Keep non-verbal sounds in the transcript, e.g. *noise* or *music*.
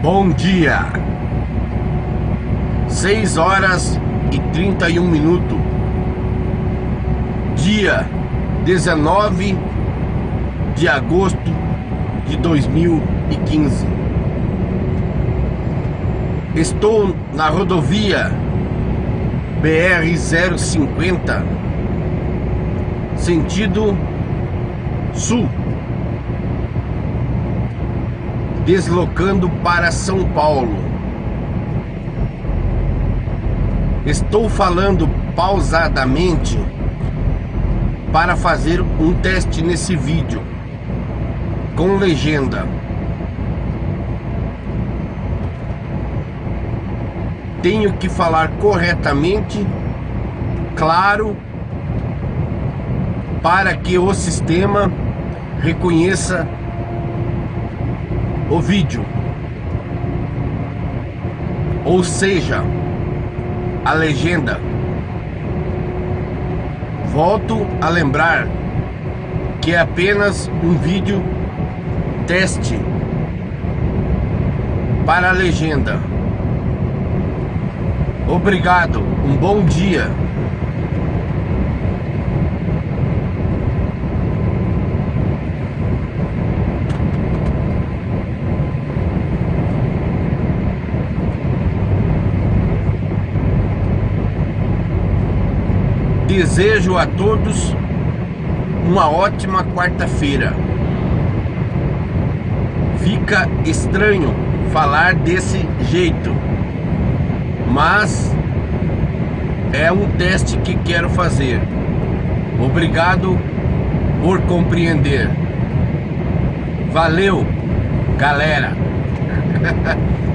Bom dia! 6 horas e 31 minutos. Dia 19 de agosto de 2015. Estou na rodovia BR-050, sentido sul deslocando para São Paulo. Estou falando pausadamente para fazer um teste nesse vídeo com legenda. Tenho que falar corretamente, claro, para que o sistema reconheça o vídeo. Ou seja, a legenda. Volto a lembrar que é apenas um vídeo teste para a legenda. Obrigado, um bom dia. Desejo a todos uma ótima quarta-feira. Fica estranho falar desse jeito, mas é um teste que quero fazer. Obrigado por compreender. Valeu, galera! *laughs*